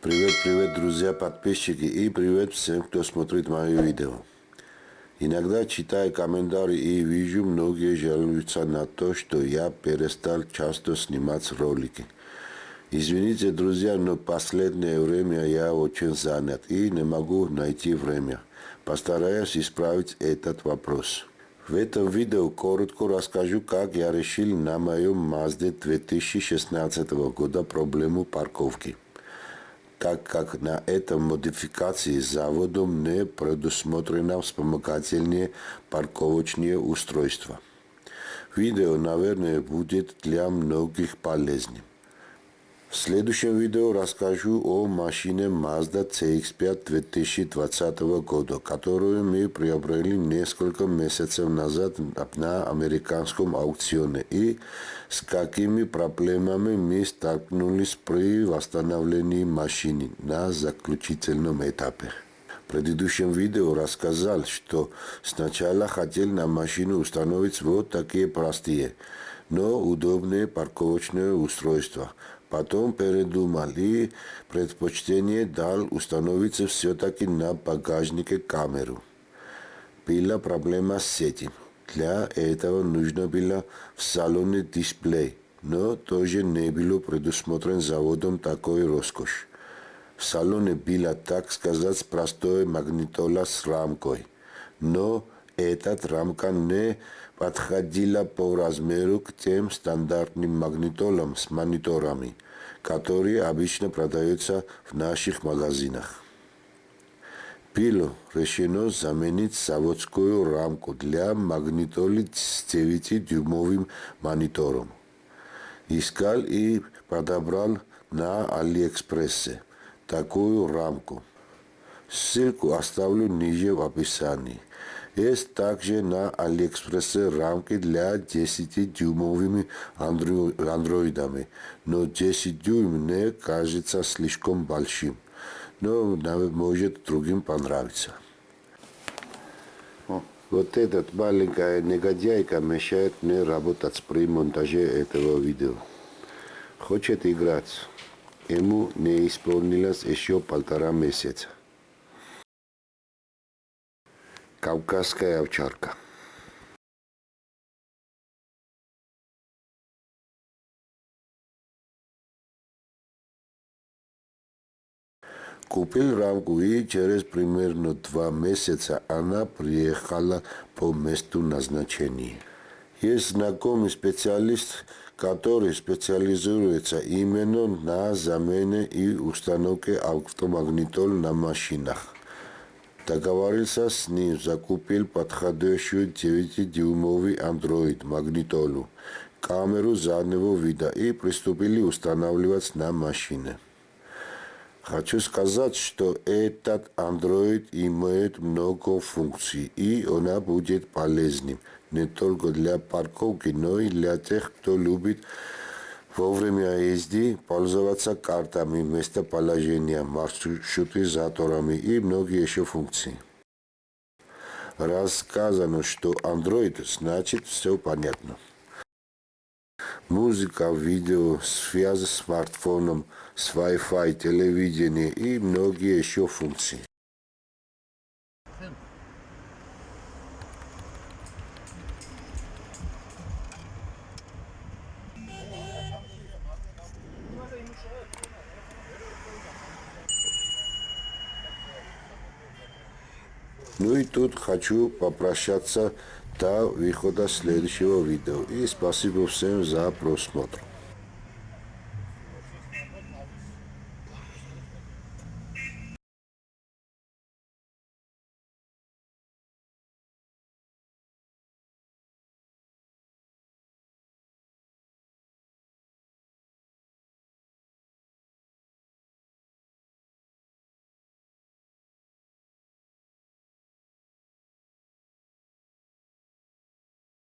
Привет, привет, друзья, подписчики и привет всем, кто смотрит мое видео. Иногда читаю комментарии и вижу, многие жалуются на то, что я перестал часто снимать ролики. Извините, друзья, но последнее время я очень занят и не могу найти время. Постараюсь исправить этот вопрос. В этом видео коротко расскажу, как я решил на моем Mazda 2016 года проблему парковки так как на этом модификации заводом не предусмотрено вспомогательные парковочные устройства. Видео, наверное, будет для многих полезным. В следующем видео расскажу о машине Mazda CX-5 2020 года, которую мы приобрели несколько месяцев назад на американском аукционе и с какими проблемами мы столкнулись при восстановлении машины на заключительном этапе. В предыдущем видео рассказал, что сначала хотел на машину установить вот такие простые, но удобные парковочные устройства – Потом передумал и предпочтение дал установиться все-таки на багажнике камеру. Была проблема с этим. Для этого нужно было в салоне дисплей, но тоже не было предусмотрен заводом такой роскошь. В салоне была, так сказать, простой магнитола с рамкой, но эта рамка не подходила по размеру к тем стандартным магнитолам с мониторами, которые обычно продаются в наших магазинах. Было решено заменить заводскую рамку для магнитолы с 9-дюймовым монитором. Искал и подобрал на Алиэкспрессе такую рамку. Ссылку оставлю ниже в описании. Есть также на Алиэкспрессе рамки для 10-дюймовыми андроидами, но 10 дюйм мне кажется слишком большим, но может другим понравится. Вот этот маленькая негодяйка мешает мне работать при монтаже этого видео. Хочет играть. Ему не исполнилось еще полтора месяца. Кавказская овчарка. Купил рамку и через примерно два месяца она приехала по месту назначения. Есть знакомый специалист, который специализируется именно на замене и установке автомагнитол на машинах. Договорился с ним, закупил подходящую 9-дюймовый Android магнитолу, камеру заднего вида и приступили устанавливать на машине. Хочу сказать, что этот Android имеет много функций, и она будет полезным не только для парковки, но и для тех, кто любит во время езды пользоваться картами местоположения, маршрутизаторами и многие еще функции. Рассказано, что Android значит все понятно. Музыка, видео, связь с смартфоном, с Wi-Fi, телевидение и многие еще функции. Ну и тут хочу попрощаться до выхода следующего видео. И спасибо всем за просмотр.